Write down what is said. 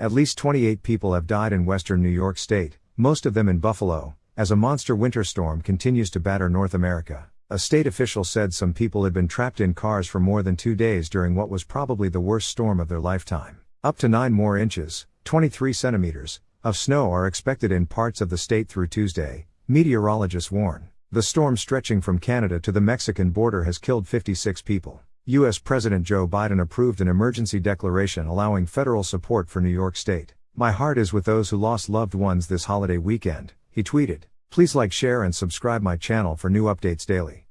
At least 28 people have died in western New York State, most of them in Buffalo, as a monster winter storm continues to batter North America. A state official said some people had been trapped in cars for more than two days during what was probably the worst storm of their lifetime. Up to 9 more inches, 23 centimeters, of snow are expected in parts of the state through Tuesday, meteorologists warn. The storm stretching from Canada to the Mexican border has killed 56 people. U.S. President Joe Biden approved an emergency declaration allowing federal support for New York State. My heart is with those who lost loved ones this holiday weekend, he tweeted. Please like, share, and subscribe my channel for new updates daily.